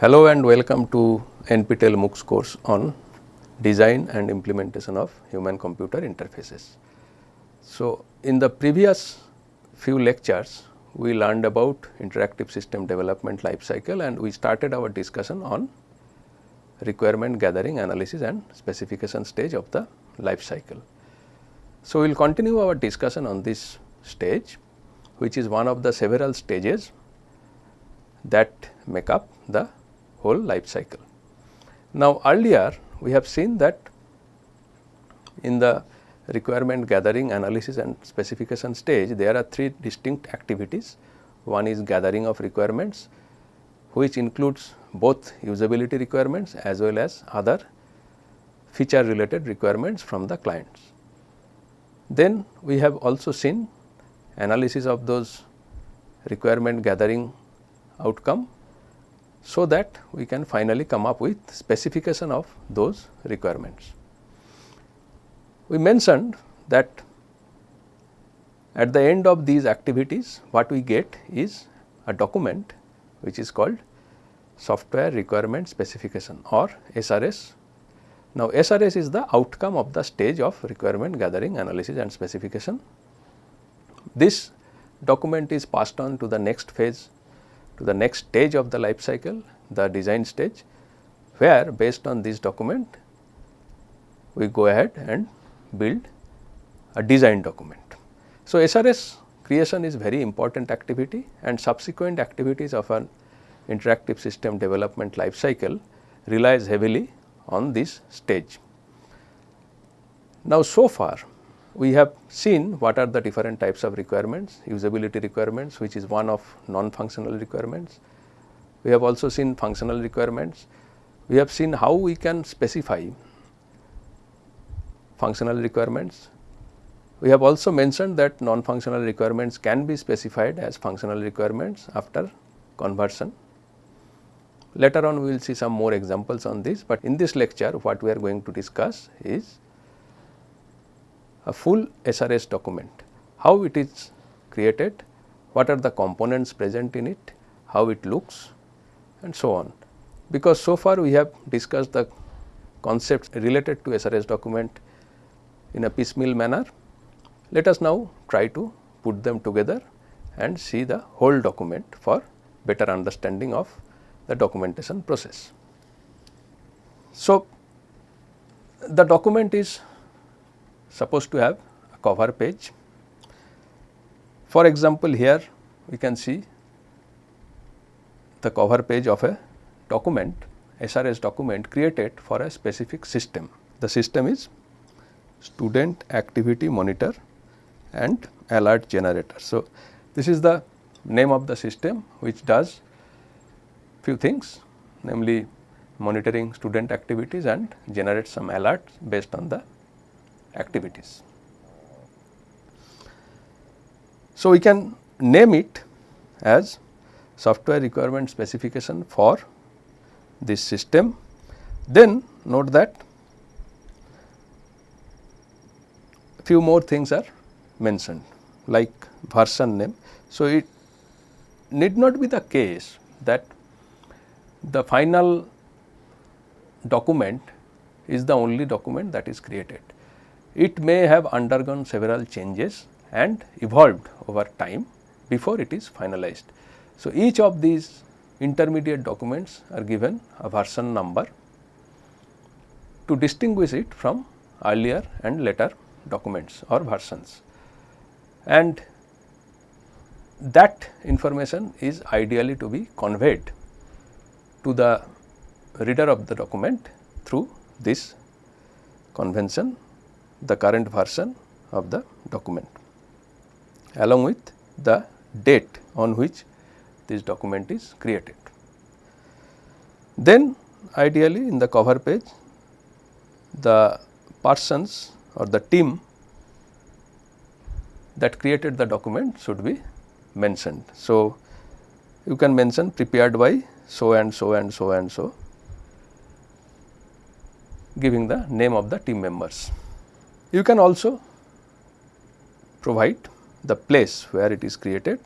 Hello and welcome to NPTEL MOOCs course on design and implementation of human computer interfaces. So, in the previous few lectures we learned about interactive system development life cycle and we started our discussion on requirement gathering analysis and specification stage of the life cycle. So, we will continue our discussion on this stage which is one of the several stages that make up the whole life cycle. Now, earlier we have seen that in the requirement gathering analysis and specification stage there are three distinct activities. One is gathering of requirements which includes both usability requirements as well as other feature related requirements from the clients. Then we have also seen analysis of those requirement gathering outcome so that we can finally come up with specification of those requirements. We mentioned that at the end of these activities what we get is a document which is called software requirement specification or SRS. Now, SRS is the outcome of the stage of requirement gathering analysis and specification. This document is passed on to the next phase to the next stage of the life cycle the design stage where based on this document we go ahead and build a design document. So, SRS creation is very important activity and subsequent activities of an interactive system development life cycle relies heavily on this stage. Now, so far we have seen what are the different types of requirements, usability requirements which is one of non-functional requirements. We have also seen functional requirements. We have seen how we can specify functional requirements. We have also mentioned that non-functional requirements can be specified as functional requirements after conversion. Later on we will see some more examples on this, but in this lecture what we are going to discuss is a full SRS document, how it is created, what are the components present in it, how it looks and so on. Because so far we have discussed the concepts related to SRS document in a piecemeal manner. Let us now try to put them together and see the whole document for better understanding of the documentation process. So, the document is supposed to have a cover page. For example, here we can see the cover page of a document SRS document created for a specific system. The system is student activity monitor and alert generator. So, this is the name of the system which does few things namely monitoring student activities and generate some alerts based on the activities. So, we can name it as software requirement specification for this system. Then note that few more things are mentioned like version name. So, it need not be the case that the final document is the only document that is created. It may have undergone several changes and evolved over time before it is finalized. So, each of these intermediate documents are given a version number to distinguish it from earlier and later documents or versions and that information is ideally to be conveyed to the reader of the document through this convention the current version of the document along with the date on which this document is created. Then ideally in the cover page the persons or the team that created the document should be mentioned. So, you can mention prepared by so and so and so and so giving the name of the team members. You can also provide the place where it is created.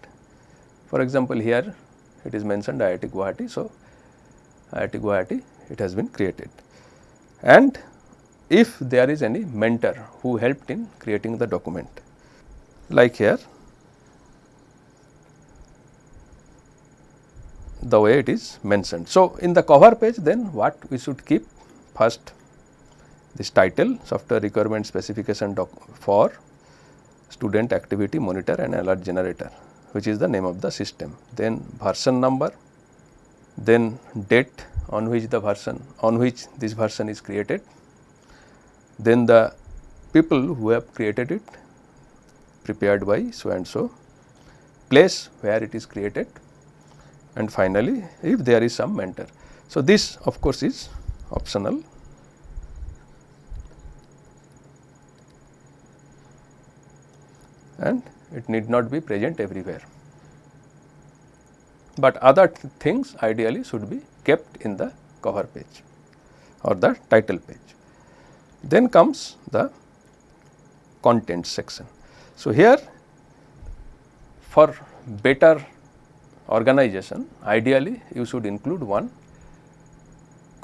For example, here it is mentioned IIT Guwahati. So, IIT Guwahati it has been created. And if there is any mentor who helped in creating the document like here the way it is mentioned. So, in the cover page then what we should keep first this title software requirement specification doc for student activity monitor and alert generator which is the name of the system. Then version number, then date on which the version on which this version is created, then the people who have created it prepared by so and so, place where it is created and finally, if there is some mentor. So, this of course is optional and it need not be present everywhere. But other th things ideally should be kept in the cover page or the title page. Then comes the content section. So, here for better organization ideally you should include one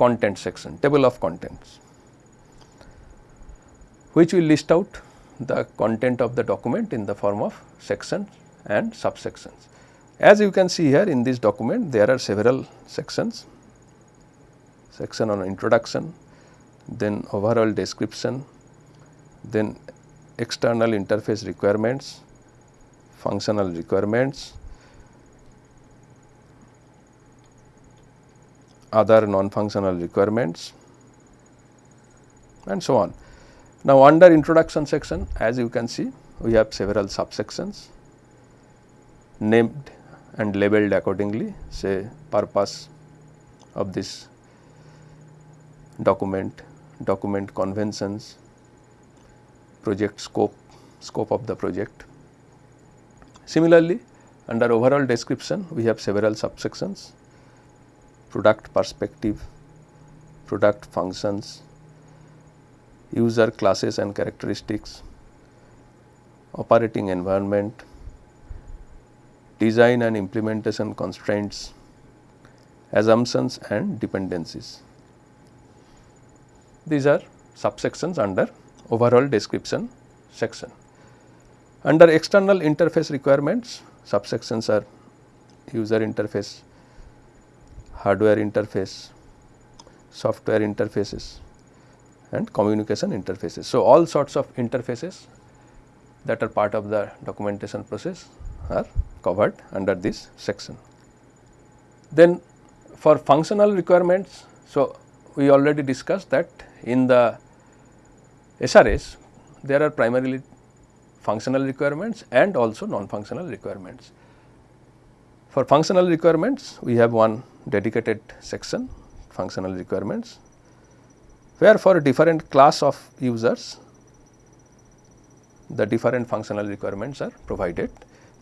content section table of contents which will list out the content of the document in the form of sections and subsections. As you can see here in this document there are several sections, section on introduction, then overall description, then external interface requirements, functional requirements, other non-functional requirements and so on. Now, under introduction section as you can see we have several subsections named and labeled accordingly say purpose of this document, document conventions, project scope, scope of the project. Similarly, under overall description we have several subsections product perspective, product functions, user classes and characteristics, operating environment, design and implementation constraints, assumptions and dependencies. These are subsections under overall description section. Under external interface requirements, subsections are user interface, hardware interface, software interfaces and communication interfaces. So, all sorts of interfaces that are part of the documentation process are covered under this section. Then for functional requirements, so we already discussed that in the SRS there are primarily functional requirements and also non-functional requirements. For functional requirements we have one dedicated section functional requirements where for a different class of users the different functional requirements are provided.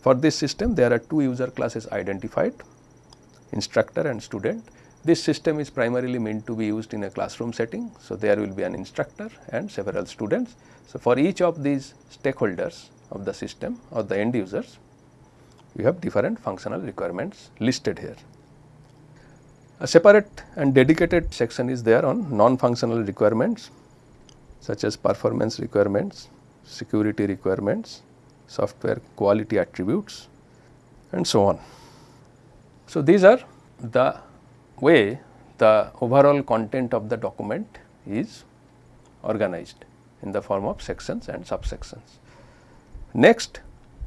For this system there are two user classes identified instructor and student. This system is primarily meant to be used in a classroom setting. So, there will be an instructor and several students. So, for each of these stakeholders of the system or the end users we have different functional requirements listed here. A separate and dedicated section is there on non-functional requirements such as performance requirements, security requirements, software quality attributes and so on. So, these are the way the overall content of the document is organized in the form of sections and subsections. Next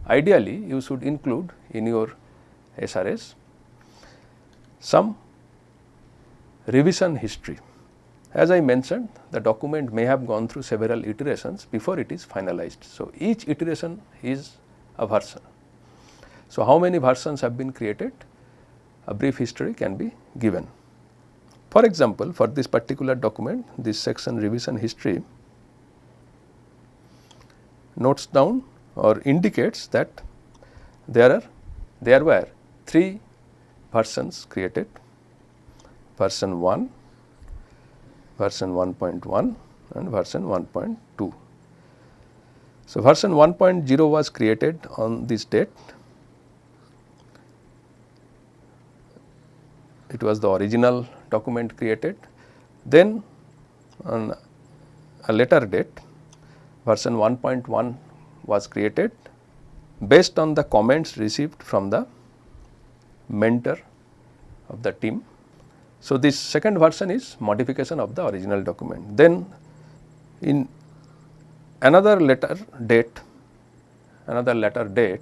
ideally you should include in your SRS some revision history. As I mentioned the document may have gone through several iterations before it is finalized. So, each iteration is a version. So, how many versions have been created? A brief history can be given. For example, for this particular document this section revision history notes down or indicates that there are there were 3 versions created version 1, version 1.1 and version 1.2. So, version 1.0 was created on this date. It was the original document created. Then on a later date version 1.1 was created based on the comments received from the mentor of the team. So, this second version is modification of the original document. Then in another letter date, another letter date,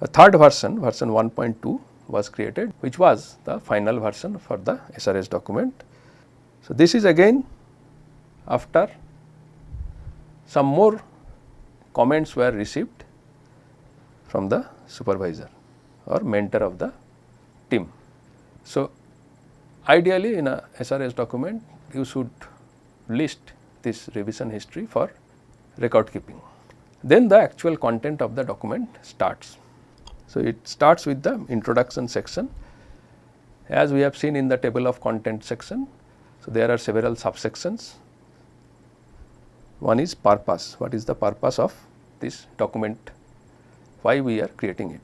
a third version, version 1.2 was created which was the final version for the SRS document. So, this is again after some more comments were received from the supervisor or mentor of the team. So, ideally in a SRS document you should list this revision history for record keeping. Then the actual content of the document starts. So, it starts with the introduction section as we have seen in the table of content section. So, there are several subsections one is purpose, what is the purpose of this document, why we are creating it.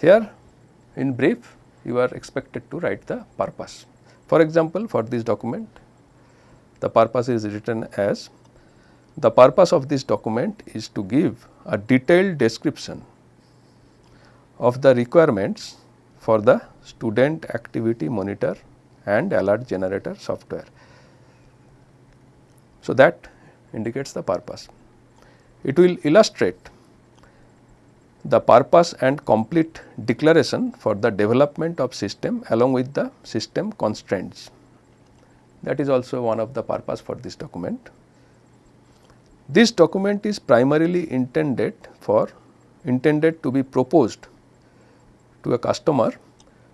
Here in brief you are expected to write the purpose. For example, for this document the purpose is written as the purpose of this document is to give a detailed description of the requirements for the student activity monitor and alert generator software. So, that indicates the purpose. It will illustrate the purpose and complete declaration for the development of system along with the system constraints. That is also one of the purpose for this document. This document is primarily intended for intended to be proposed to a customer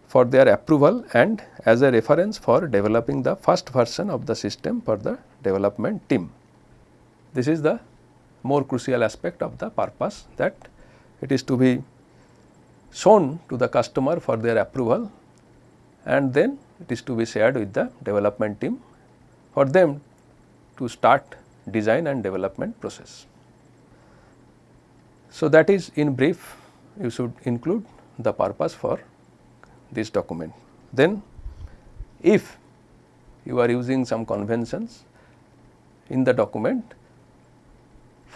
for their approval and as a reference for developing the first version of the system for the development team. This is the more crucial aspect of the purpose that it is to be shown to the customer for their approval and then it is to be shared with the development team for them to start design and development process. So, that is in brief you should include the purpose for this document. Then if you are using some conventions in the document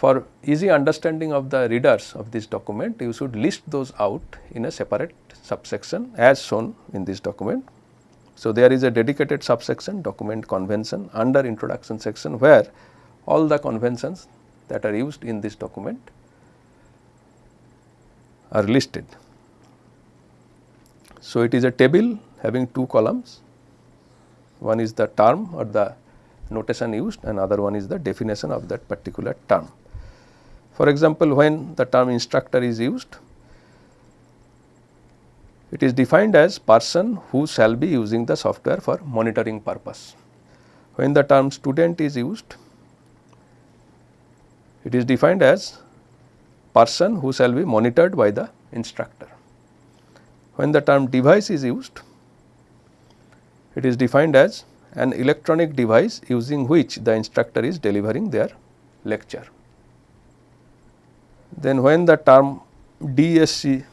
for easy understanding of the readers of this document you should list those out in a separate subsection as shown in this document. So, there is a dedicated subsection document convention under introduction section where all the conventions that are used in this document are listed. So, it is a table having two columns, one is the term or the notation used and other one is the definition of that particular term. For example, when the term instructor is used, it is defined as person who shall be using the software for monitoring purpose. When the term student is used, it is defined as person who shall be monitored by the instructor. When the term device is used, it is defined as an electronic device using which the instructor is delivering their lecture. Then when the term DSC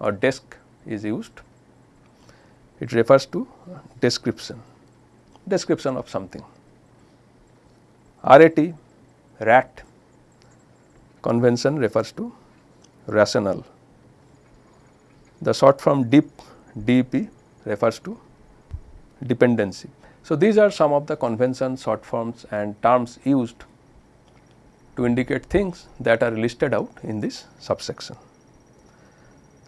or desk is used, it refers to description, description of something. RAT, RAT convention refers to rational the short form DIP, DEP refers to dependency. So, these are some of the convention short forms and terms used to indicate things that are listed out in this subsection.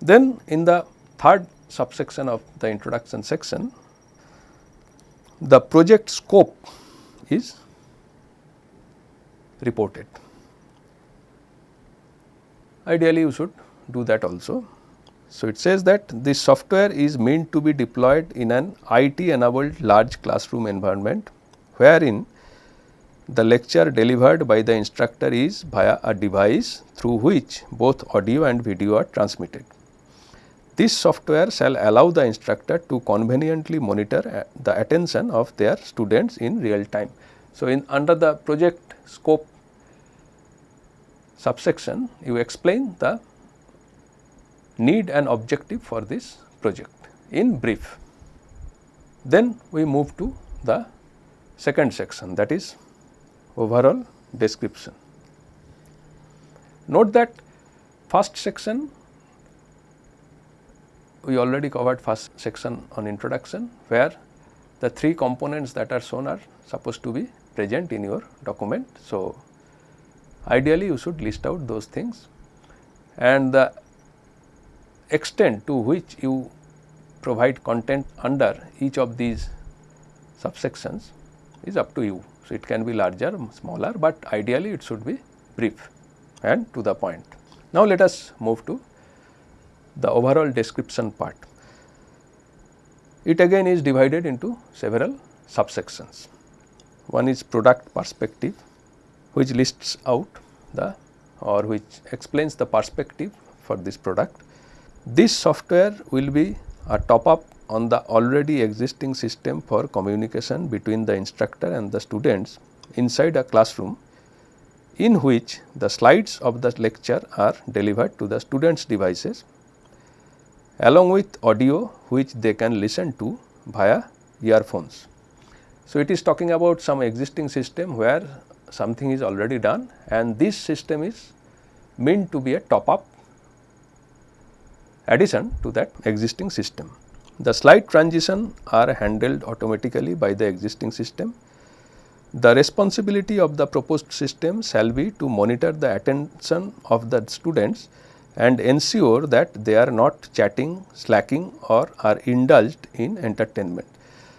Then in the third subsection of the introduction section, the project scope is reported. Ideally, you should do that also. So, it says that this software is meant to be deployed in an IT enabled large classroom environment wherein the lecture delivered by the instructor is via a device through which both audio and video are transmitted. This software shall allow the instructor to conveniently monitor uh, the attention of their students in real time. So, in under the project scope subsection you explain the need and objective for this project in brief. Then we move to the second section that is overall description. Note that first section we already covered first section on introduction where the three components that are shown are supposed to be present in your document. So, ideally you should list out those things and the extent to which you provide content under each of these subsections is up to you. So, it can be larger, smaller, but ideally it should be brief and to the point. Now, let us move to the overall description part. It again is divided into several subsections. One is product perspective which lists out the or which explains the perspective for this product. This software will be a top up on the already existing system for communication between the instructor and the students inside a classroom in which the slides of the lecture are delivered to the students devices along with audio which they can listen to via earphones. So, it is talking about some existing system where something is already done and this system is meant to be a top up addition to that existing system. The slide transition are handled automatically by the existing system. The responsibility of the proposed system shall be to monitor the attention of the students and ensure that they are not chatting, slacking or are indulged in entertainment.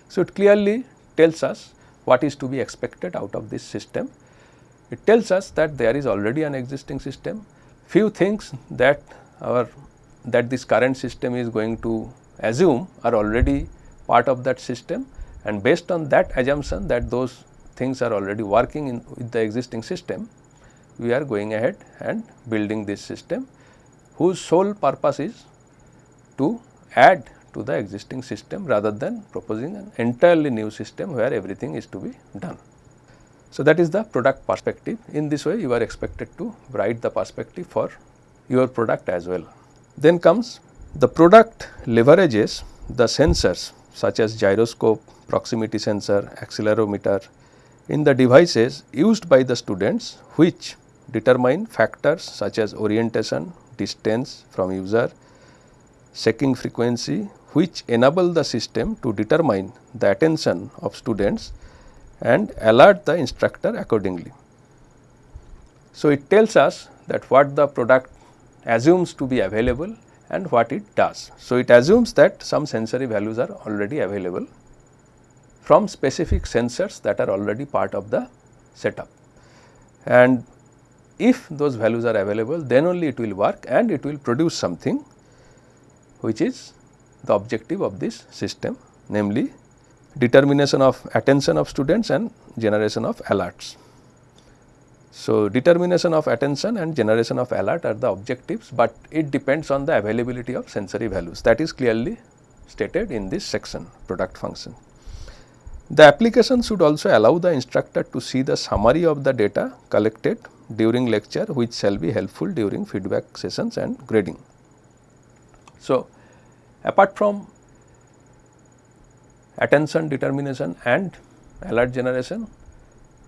So, it clearly tells us what is to be expected out of this system. It tells us that there is already an existing system, few things that our that this current system is going to assume are already part of that system and based on that assumption that those things are already working in with the existing system, we are going ahead and building this system whose sole purpose is to add to the existing system rather than proposing an entirely new system where everything is to be done. So, that is the product perspective. In this way, you are expected to write the perspective for your product as well. Then comes the product leverages the sensors such as gyroscope, proximity sensor, accelerometer in the devices used by the students which determine factors such as orientation, distance from user, checking frequency which enable the system to determine the attention of students and alert the instructor accordingly. So, it tells us that what the product assumes to be available and what it does. So, it assumes that some sensory values are already available from specific sensors that are already part of the setup and if those values are available then only it will work and it will produce something which is the objective of this system namely determination of attention of students and generation of alerts. So, determination of attention and generation of alert are the objectives, but it depends on the availability of sensory values that is clearly stated in this section product function. The application should also allow the instructor to see the summary of the data collected during lecture which shall be helpful during feedback sessions and grading. So, apart from attention determination and alert generation,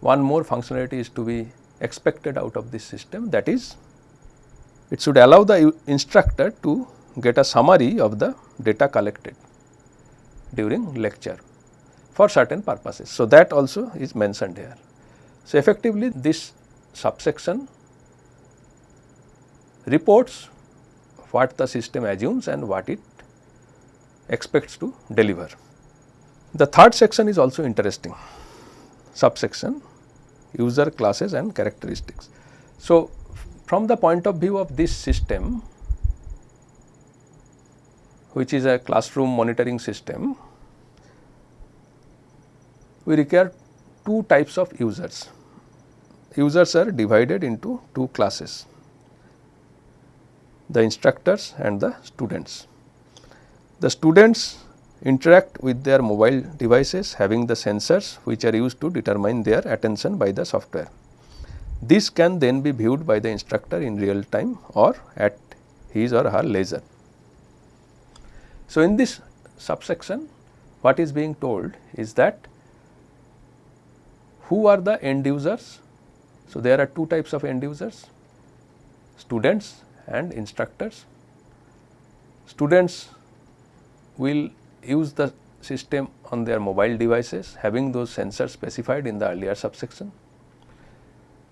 one more functionality is to be expected out of this system that is it should allow the instructor to get a summary of the data collected during lecture for certain purposes. So, that also is mentioned here. So, effectively this subsection reports what the system assumes and what it expects to deliver. The third section is also interesting subsection user classes and characteristics. So, from the point of view of this system which is a classroom monitoring system, we require two types of users users are divided into two classes the instructors and the students. The students interact with their mobile devices having the sensors which are used to determine their attention by the software. This can then be viewed by the instructor in real time or at his or her leisure. So, in this subsection what is being told is that who are the end users? So, there are two types of end users students and instructors. Students will use the system on their mobile devices having those sensors specified in the earlier subsection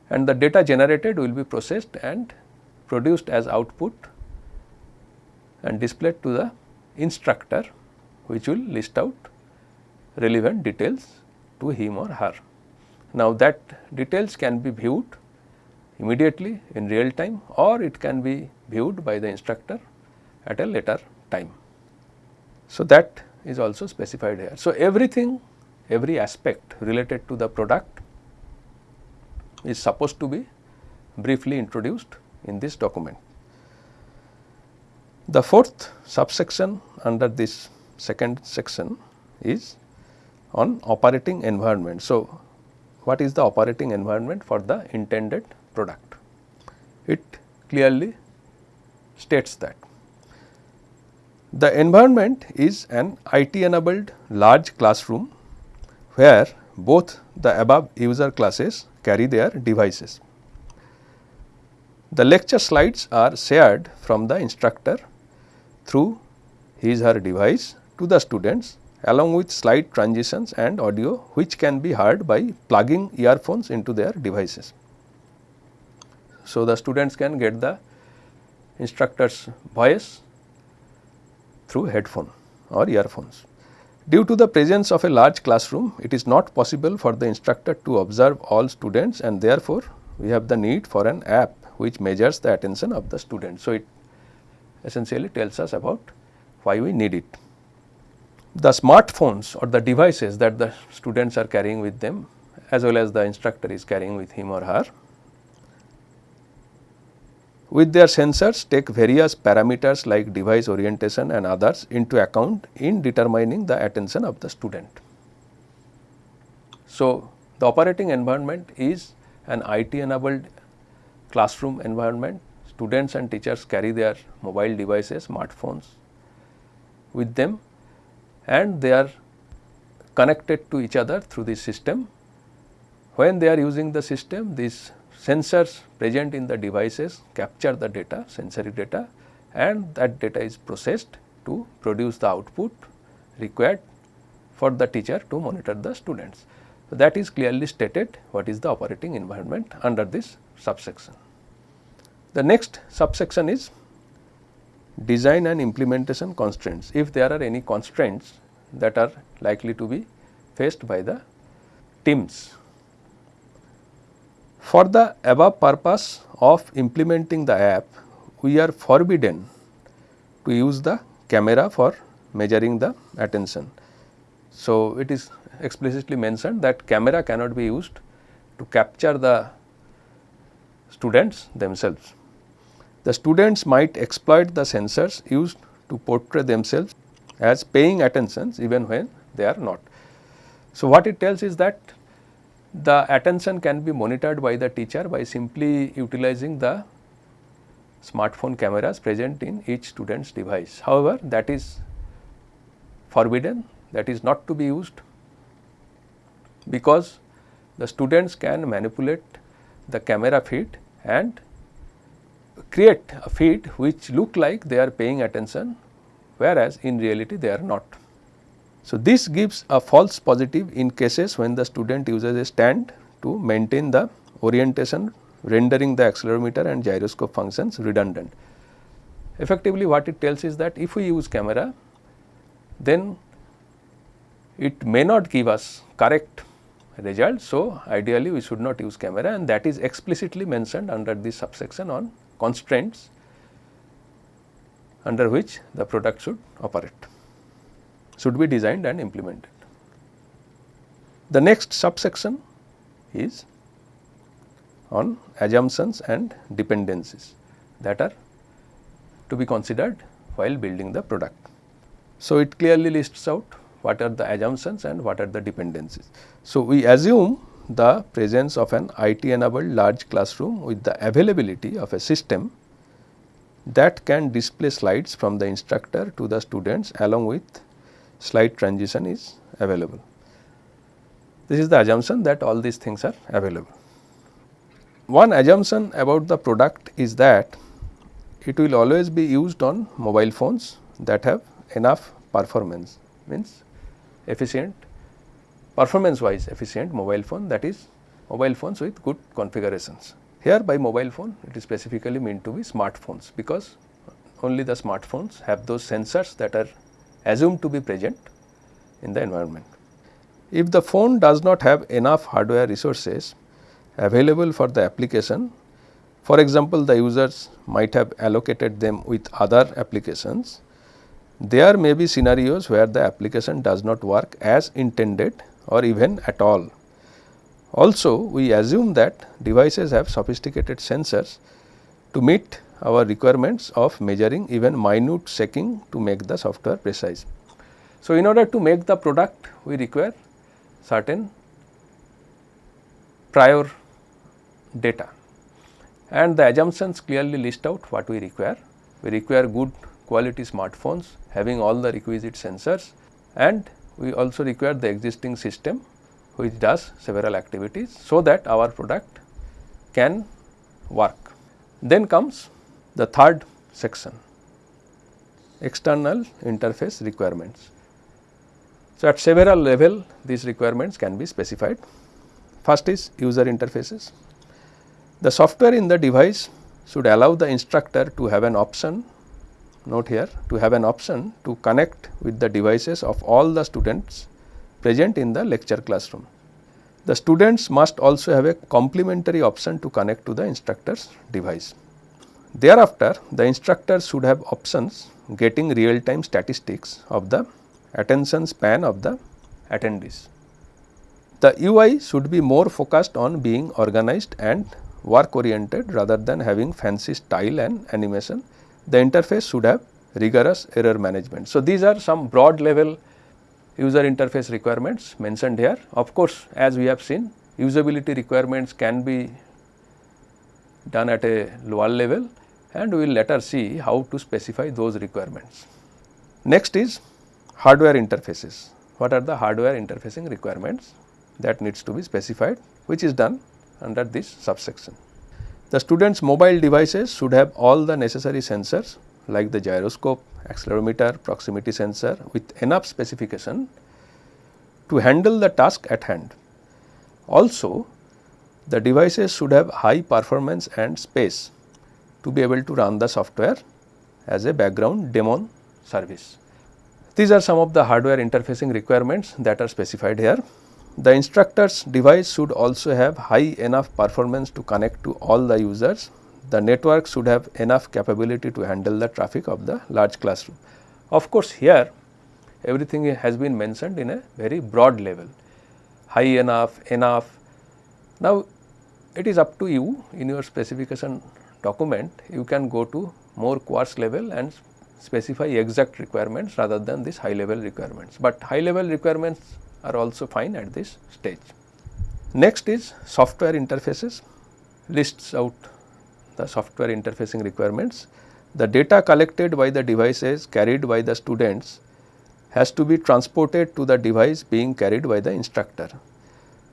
and the data generated will be processed and produced as output and displayed to the instructor which will list out relevant details to him or her. Now, that details can be viewed immediately in real time or it can be viewed by the instructor at a later time. So, that is also specified here. So, everything every aspect related to the product is supposed to be briefly introduced in this document. The fourth subsection under this second section is on operating environment. So, what is the operating environment for the intended product? It clearly states that the environment is an IT enabled large classroom where both the above user classes carry their devices. The lecture slides are shared from the instructor through his her device to the students along with slide transitions and audio which can be heard by plugging earphones into their devices. So, the students can get the instructor's voice through headphone or earphones. Due to the presence of a large classroom, it is not possible for the instructor to observe all students and therefore, we have the need for an app which measures the attention of the student. So, it essentially tells us about why we need it. The smartphones or the devices that the students are carrying with them as well as the instructor is carrying with him or her with their sensors take various parameters like device orientation and others into account in determining the attention of the student. So, the operating environment is an IT enabled classroom environment. Students and teachers carry their mobile devices, smartphones with them and they are connected to each other through this system. When they are using the system, these sensors present in the devices capture the data sensory data and that data is processed to produce the output required for the teacher to monitor the students. So, that is clearly stated what is the operating environment under this subsection. The next subsection is design and implementation constraints. If there are any constraints that are likely to be faced by the teams for the above purpose of implementing the app, we are forbidden to use the camera for measuring the attention. So, it is explicitly mentioned that camera cannot be used to capture the students themselves. The students might exploit the sensors used to portray themselves as paying attention even when they are not. So, what it tells is that the attention can be monitored by the teacher by simply utilizing the smartphone cameras present in each student's device. However, that is forbidden that is not to be used because the students can manipulate the camera feed and create a feed which look like they are paying attention whereas in reality they are not. So, this gives a false positive in cases when the student uses a stand to maintain the orientation rendering the accelerometer and gyroscope functions redundant. Effectively what it tells is that if we use camera then it may not give us correct result. So, ideally we should not use camera and that is explicitly mentioned under this subsection on constraints under which the product should operate should be designed and implemented. The next subsection is on assumptions and dependencies that are to be considered while building the product. So, it clearly lists out what are the assumptions and what are the dependencies. So, we assume the presence of an IT enabled large classroom with the availability of a system that can display slides from the instructor to the students along with slight transition is available. This is the assumption that all these things are available. One assumption about the product is that it will always be used on mobile phones that have enough performance means efficient performance wise efficient mobile phone that is mobile phones with good configurations. Here by mobile phone it is specifically meant to be smartphones because only the smartphones have those sensors that are assumed to be present in the environment. If the phone does not have enough hardware resources available for the application, for example, the users might have allocated them with other applications, there may be scenarios where the application does not work as intended or even at all. Also, we assume that devices have sophisticated sensors to meet our requirements of measuring even minute shaking to make the software precise. So, in order to make the product we require certain prior data and the assumptions clearly list out what we require. We require good quality smartphones having all the requisite sensors and we also require the existing system which does several activities so that our product can work. Then comes the third section external interface requirements. So, at several level these requirements can be specified. First is user interfaces. The software in the device should allow the instructor to have an option note here to have an option to connect with the devices of all the students present in the lecture classroom. The students must also have a complementary option to connect to the instructor's device. Thereafter, the instructor should have options getting real time statistics of the attention span of the attendees. The UI should be more focused on being organized and work oriented rather than having fancy style and animation. The interface should have rigorous error management. So, these are some broad level user interface requirements mentioned here. Of course, as we have seen usability requirements can be done at a lower level and we will later see how to specify those requirements. Next is hardware interfaces. What are the hardware interfacing requirements that needs to be specified which is done under this subsection. The students mobile devices should have all the necessary sensors like the gyroscope, accelerometer, proximity sensor with enough specification to handle the task at hand. Also, the devices should have high performance and space to be able to run the software as a background daemon service. These are some of the hardware interfacing requirements that are specified here. The instructor's device should also have high enough performance to connect to all the users. The network should have enough capability to handle the traffic of the large classroom. Of course, here everything has been mentioned in a very broad level, high enough, enough. Now, it is up to you in your specification document, you can go to more coarse level and specify exact requirements rather than this high level requirements, but high level requirements are also fine at this stage. Next is software interfaces, lists out the software interfacing requirements. The data collected by the devices carried by the students has to be transported to the device being carried by the instructor.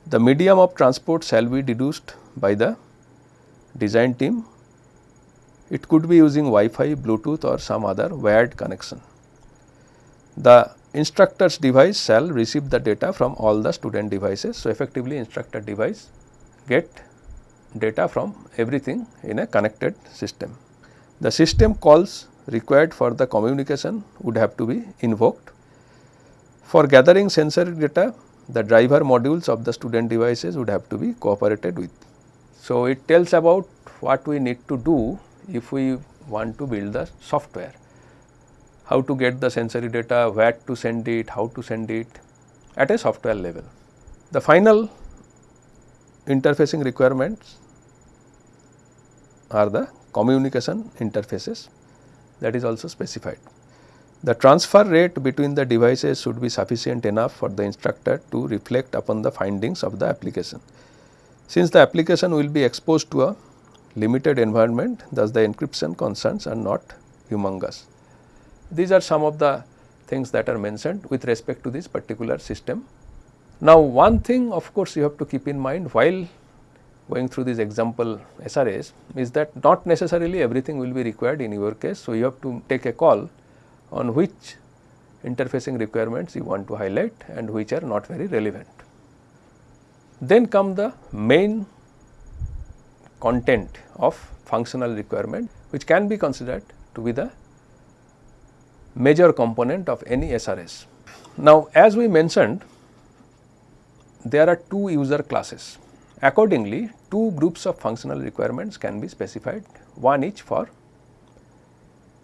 The medium of transport shall be deduced by the design team it could be using Wi-Fi, Bluetooth or some other wired connection. The instructor's device shall receive the data from all the student devices. So, effectively instructor device get data from everything in a connected system. The system calls required for the communication would have to be invoked. For gathering sensor data, the driver modules of the student devices would have to be cooperated with. So, it tells about what we need to do if we want to build the software. How to get the sensory data, where to send it, how to send it at a software level. The final interfacing requirements are the communication interfaces that is also specified. The transfer rate between the devices should be sufficient enough for the instructor to reflect upon the findings of the application. Since the application will be exposed to a limited environment thus the encryption concerns are not humongous. These are some of the things that are mentioned with respect to this particular system. Now, one thing of course, you have to keep in mind while going through this example SRS is that not necessarily everything will be required in your case. So, you have to take a call on which interfacing requirements you want to highlight and which are not very relevant. Then come the main content of functional requirement which can be considered to be the major component of any SRS. Now, as we mentioned there are two user classes. Accordingly, two groups of functional requirements can be specified one each for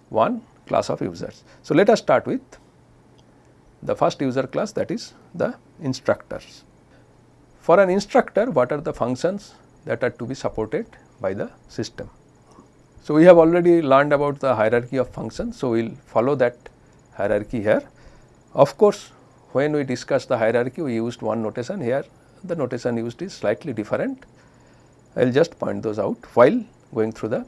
one class of users. So, let us start with the first user class that is the instructors. For an instructor what are the functions that are to be supported by the system. So, we have already learned about the hierarchy of functions. So, we will follow that hierarchy here. Of course, when we discuss the hierarchy we used one notation here the notation used is slightly different. I will just point those out while going through the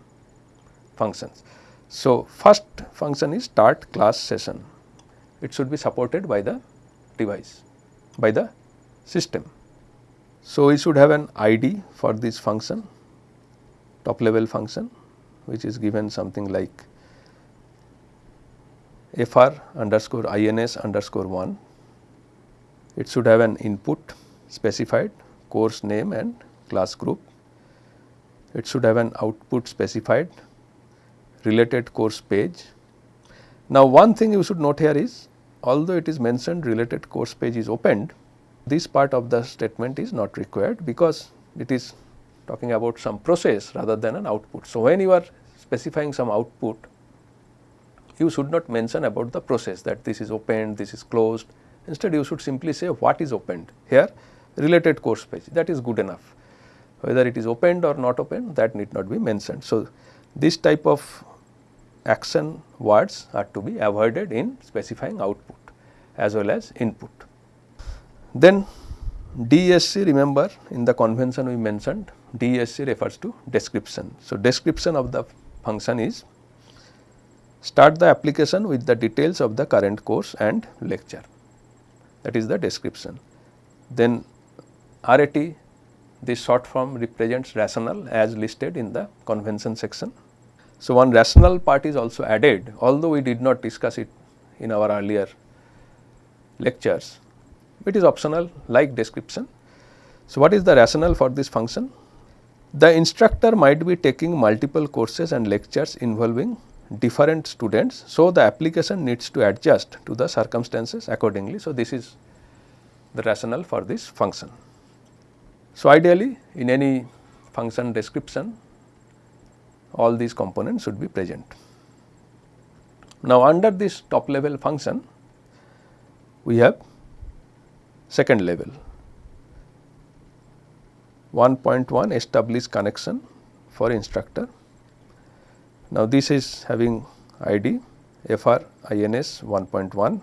functions. So, first function is start class session it should be supported by the device by the system. So, we should have an ID for this function top level function which is given something like fr underscore ins underscore 1. It should have an input specified course name and class group. It should have an output specified related course page. Now, one thing you should note here is although it is mentioned related course page is opened, this part of the statement is not required because it is talking about some process rather than an output. So, when you are specifying some output, you should not mention about the process that this is opened, this is closed. Instead, you should simply say what is opened here related course page that is good enough. Whether it is opened or not opened that need not be mentioned. So, this type of action words are to be avoided in specifying output as well as input. Then DSC remember in the convention we mentioned DSC refers to description. So, description of the function is start the application with the details of the current course and lecture that is the description. Then RAT this short form represents rational as listed in the convention section so, one rational part is also added although we did not discuss it in our earlier lectures, it is optional like description. So, what is the rationale for this function? The instructor might be taking multiple courses and lectures involving different students. So, the application needs to adjust to the circumstances accordingly. So, this is the rationale for this function. So, ideally in any function description all these components should be present. Now, under this top level function we have second level 1.1 establish connection for instructor. Now, this is having ID FR INS 1.1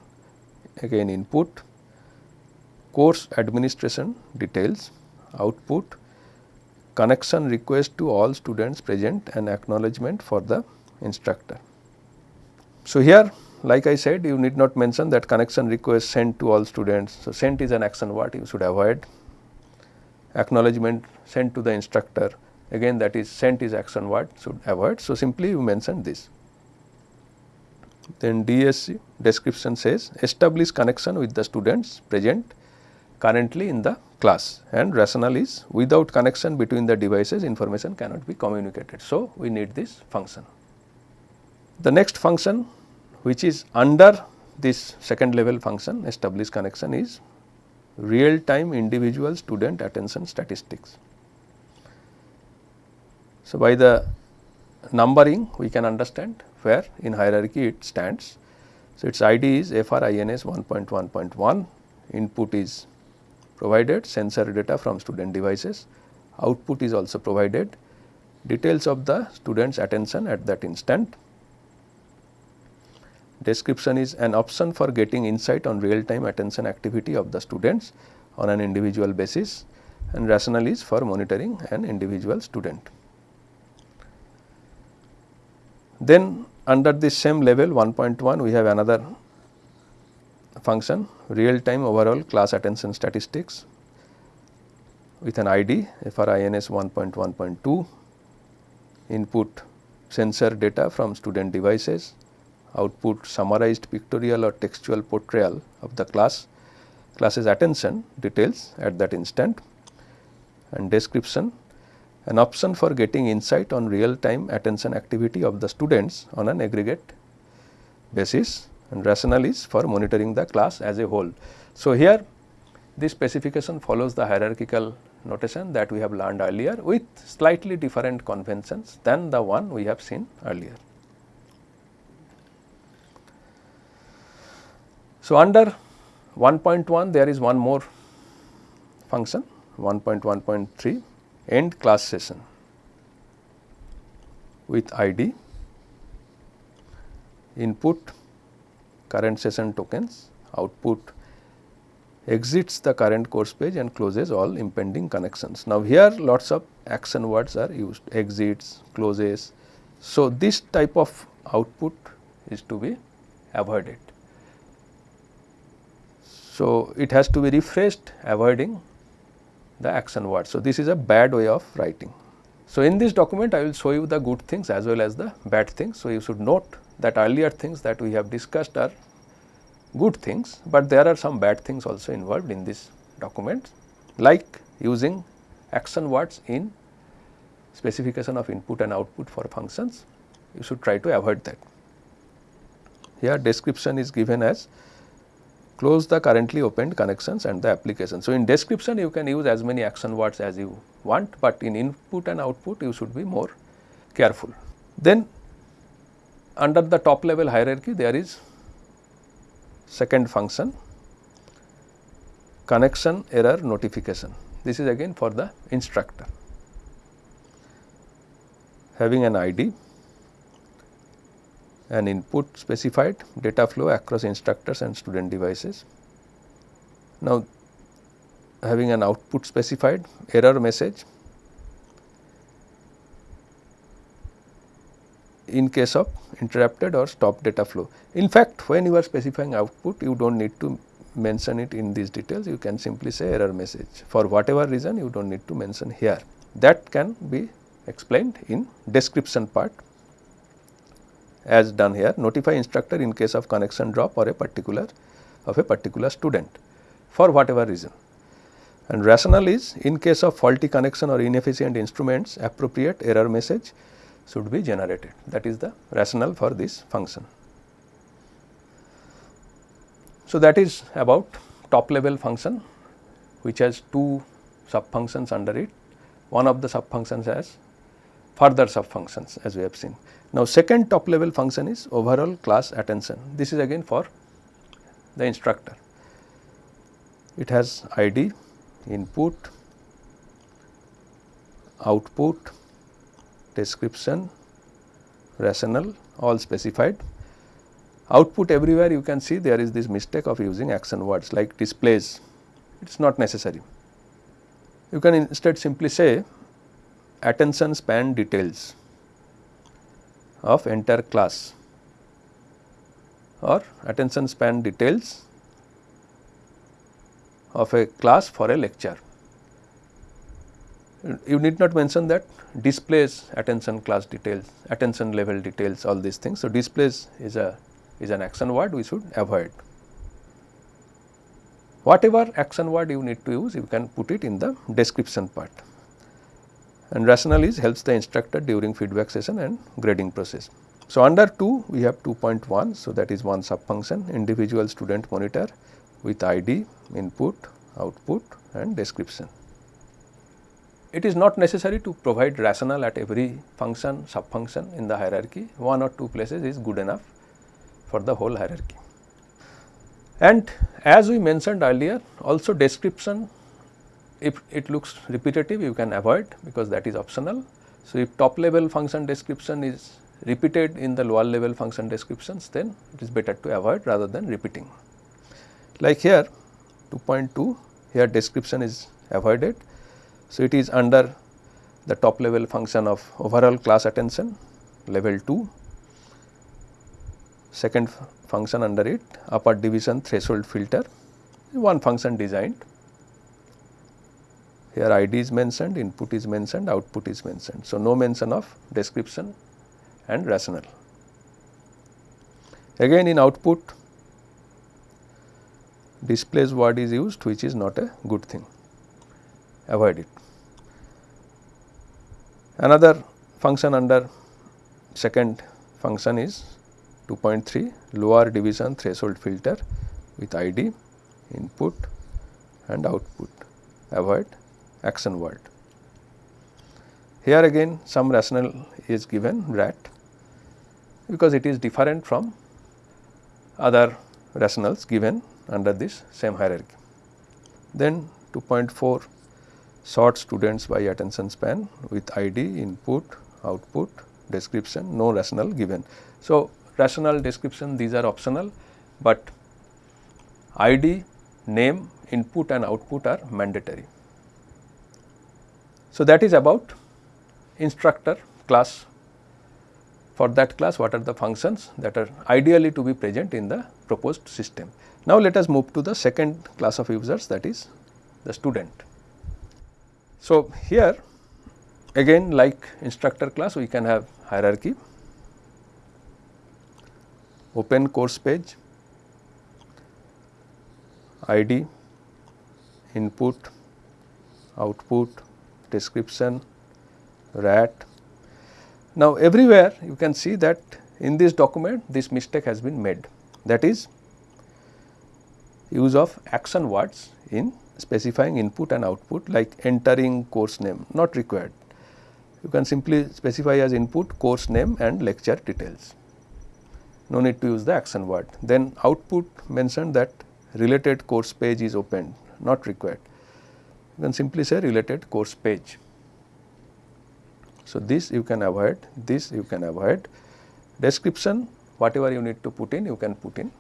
again input course administration details output connection request to all students present and acknowledgement for the instructor. So, here like I said you need not mention that connection request sent to all students. So, sent is an action word you should avoid acknowledgement sent to the instructor again that is sent is action word should avoid. So, simply you mention this. Then DSC description says establish connection with the students present currently in the class and rationale is without connection between the devices information cannot be communicated. So, we need this function. The next function which is under this second level function establish connection is real time individual student attention statistics. So, by the numbering we can understand where in hierarchy it stands. So, its ID is FRINS 1.1.1 input is provided sensor data from student devices, output is also provided, details of the student's attention at that instant. Description is an option for getting insight on real time attention activity of the students on an individual basis and rationale is for monitoring an individual student. Then under this same level 1.1 we have another function real time overall class attention statistics with an ID FRINS 1.1.2 input sensor data from student devices output summarized pictorial or textual portrayal of the class class's attention details at that instant and description an option for getting insight on real time attention activity of the students on an aggregate basis and rationale is for monitoring the class as a whole. So, here this specification follows the hierarchical notation that we have learned earlier with slightly different conventions than the one we have seen earlier. So, under 1.1 there is one more function 1.1.3 end class session with ID input current session tokens output exits the current course page and closes all impending connections. Now, here lots of action words are used exits, closes. So, this type of output is to be avoided. So, it has to be refreshed avoiding the action word. So, this is a bad way of writing. So, in this document I will show you the good things as well as the bad things. So, you should note that earlier things that we have discussed are good things, but there are some bad things also involved in this document like using action words in specification of input and output for functions you should try to avoid that. Here description is given as close the currently opened connections and the application. So, in description you can use as many action words as you want, but in input and output you should be more careful. Then under the top level hierarchy there is second function connection error notification. This is again for the instructor having an ID an input specified data flow across instructors and student devices. Now, having an output specified error message. In case of interrupted or stopped data flow. In fact, when you are specifying output you do not need to mention it in these details. You can simply say error message. For whatever reason you do not need to mention here. That can be explained in description part as done here notify instructor in case of connection drop or a particular of a particular student for whatever reason. And rationale is in case of faulty connection or inefficient instruments appropriate error message should be generated that is the rationale for this function. So, that is about top level function which has two sub functions under it. One of the sub functions has further sub functions as we have seen. Now, second top level function is overall class attention. This is again for the instructor. It has ID, input, output, description, rationale all specified. Output everywhere you can see there is this mistake of using action words like displays, it is not necessary. You can instead simply say attention span details of entire class or attention span details of a class for a lecture. You need not mention that displays attention class details, attention level details all these things. So, displays is a is an action word we should avoid. Whatever action word you need to use you can put it in the description part and rationale is helps the instructor during feedback session and grading process. So, under 2 we have 2.1. So, that is one sub function individual student monitor with ID, input, output and description. It is not necessary to provide rationale at every function sub function in the hierarchy one or two places is good enough for the whole hierarchy. And as we mentioned earlier also description if it looks repetitive you can avoid because that is optional. So, if top level function description is repeated in the lower level function descriptions then it is better to avoid rather than repeating. Like here 2.2 here description is avoided. So, it is under the top level function of overall class attention level 2. second function under it upper division threshold filter one function designed here ID is mentioned, input is mentioned, output is mentioned. So, no mention of description and rationale. Again in output displays word is used which is not a good thing, avoid it. Another function under second function is 2.3 lower division threshold filter with ID, input and output, avoid action word. Here again some rationale is given rat because it is different from other rationals given under this same hierarchy. Then 2.4 sort students by attention span with ID, input, output, description, no rationale given. So, rationale description these are optional, but ID, name, input and output are mandatory. So, that is about instructor class. For that class what are the functions that are ideally to be present in the proposed system. Now, let us move to the second class of users that is the student. So, here again like instructor class we can have hierarchy, open course page, ID, input, output, description, rat. Now, everywhere you can see that in this document this mistake has been made that is use of action words in specifying input and output like entering course name not required. You can simply specify as input course name and lecture details. No need to use the action word. Then output mentioned that related course page is opened not required can simply say related course page. So, this you can avoid, this you can avoid. Description whatever you need to put in you can put in.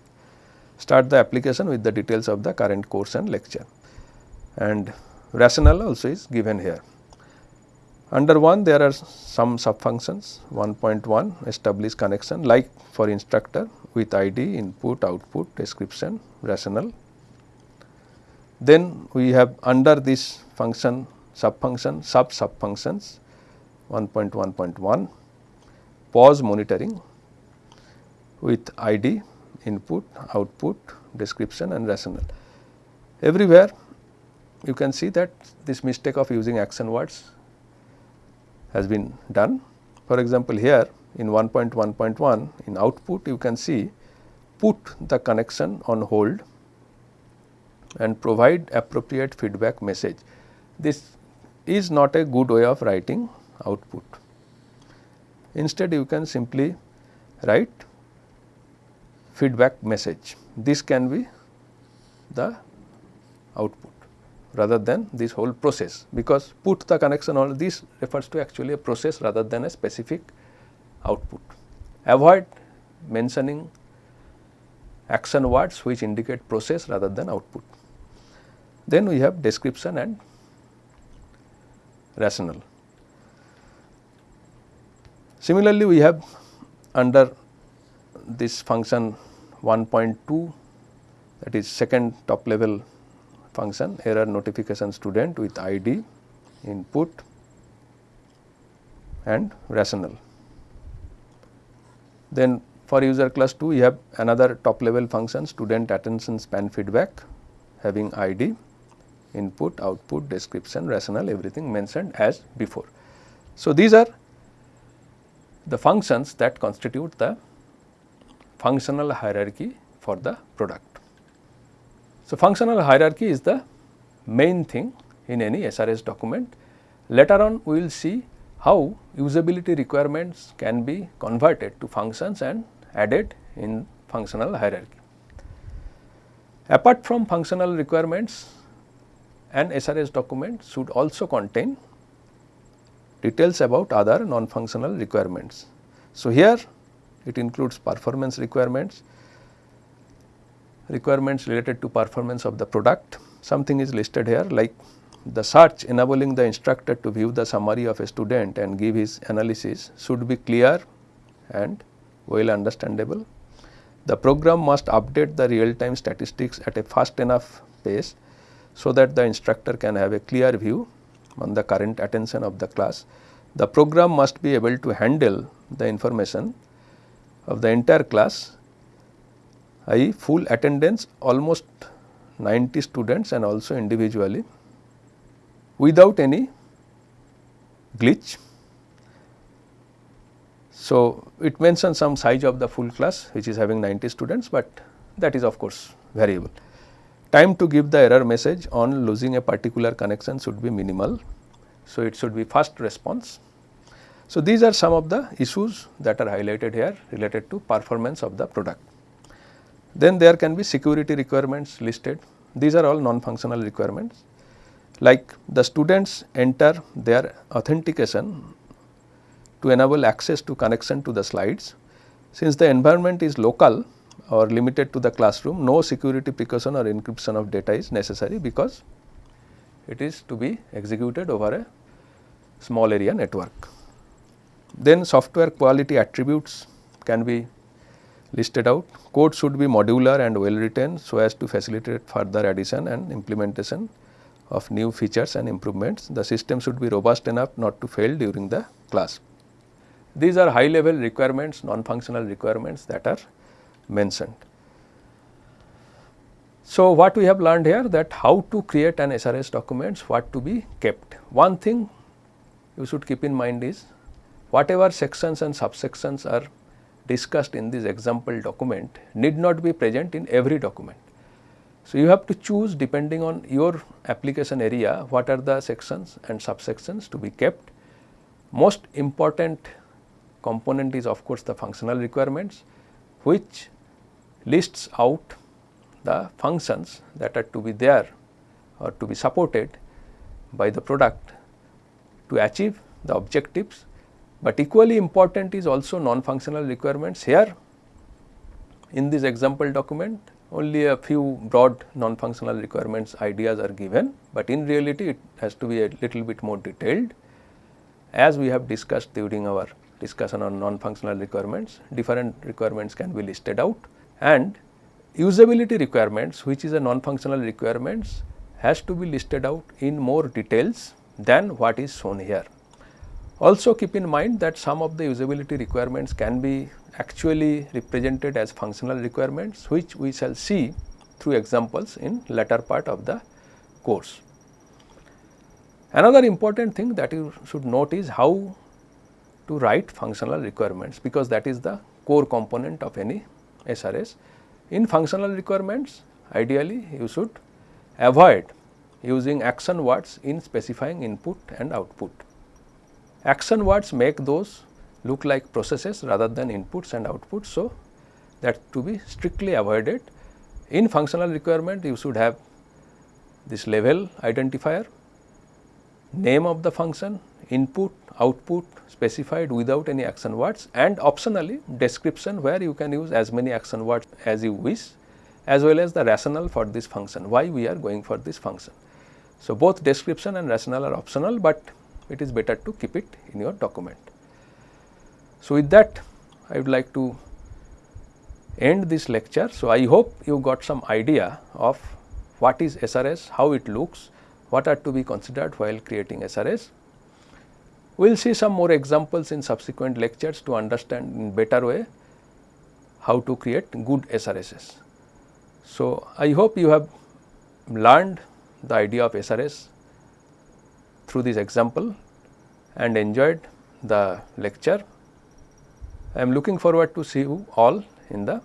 Start the application with the details of the current course and lecture and rationale also is given here. Under 1 there are some sub functions 1.1 establish connection like for instructor with ID, input, output, description, rationale then we have under this function sub function sub sub functions 1.1.1 pause monitoring with ID input output description and rationale. Everywhere you can see that this mistake of using action words has been done. For example, here in 1.1.1 in output you can see put the connection on hold and provide appropriate feedback message. This is not a good way of writing output. Instead, you can simply write feedback message. This can be the output rather than this whole process because put the connection all this refers to actually a process rather than a specific output. Avoid mentioning action words which indicate process rather than output. Then we have description and rationale. Similarly, we have under this function 1.2 that is second top level function error notification student with ID, input and rationale. Then for user class 2 we have another top level function student attention span feedback having ID input, output, description, rationale everything mentioned as before. So, these are the functions that constitute the functional hierarchy for the product. So, functional hierarchy is the main thing in any SRS document. Later on we will see how usability requirements can be converted to functions and added in functional hierarchy. Apart from functional requirements, an SRS document should also contain details about other non-functional requirements. So, here it includes performance requirements, requirements related to performance of the product. Something is listed here like the search enabling the instructor to view the summary of a student and give his analysis should be clear and well understandable. the program must update the real time statistics at a fast enough pace so that the instructor can have a clear view on the current attention of the class. The program must be able to handle the information of the entire class i.e. full attendance almost 90 students and also individually without any glitch. So, it mentions some size of the full class which is having 90 students, but that is of course variable. Time to give the error message on losing a particular connection should be minimal. So, it should be fast response. So, these are some of the issues that are highlighted here related to performance of the product. Then there can be security requirements listed. These are all non-functional requirements like the students enter their authentication to enable access to connection to the slides. Since the environment is local or limited to the classroom, no security precaution or encryption of data is necessary because it is to be executed over a small area network. Then software quality attributes can be listed out. Code should be modular and well written so as to facilitate further addition and implementation of new features and improvements. The system should be robust enough not to fail during the class. These are high level requirements, non-functional requirements that are mentioned. So, what we have learned here that how to create an SRS documents, what to be kept. One thing you should keep in mind is whatever sections and subsections are discussed in this example document need not be present in every document. So, you have to choose depending on your application area what are the sections and subsections to be kept. Most important component is of course the functional requirements which lists out the functions that are to be there or to be supported by the product to achieve the objectives. But equally important is also non-functional requirements here in this example document only a few broad non-functional requirements ideas are given, but in reality it has to be a little bit more detailed. As we have discussed during our discussion on non-functional requirements, different requirements can be listed out and usability requirements which is a non-functional requirements has to be listed out in more details than what is shown here. Also keep in mind that some of the usability requirements can be actually represented as functional requirements which we shall see through examples in latter part of the course. Another important thing that you should note is how to write functional requirements because that is the core component of any SRS. In functional requirements ideally you should avoid using action words in specifying input and output. Action words make those look like processes rather than inputs and outputs. So, that to be strictly avoided. In functional requirement you should have this level identifier, name of the function, input, output specified without any action words and optionally description where you can use as many action words as you wish as well as the rationale for this function, why we are going for this function. So, both description and rationale are optional, but it is better to keep it in your document. So, with that I would like to end this lecture. So, I hope you got some idea of what is SRS, how it looks, what are to be considered while creating SRS. We will see some more examples in subsequent lectures to understand in better way how to create good SRSs. So, I hope you have learned the idea of SRS through this example and enjoyed the lecture. I am looking forward to see you all in the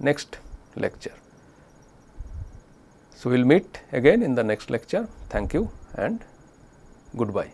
next lecture. So, we will meet again in the next lecture. Thank you and goodbye.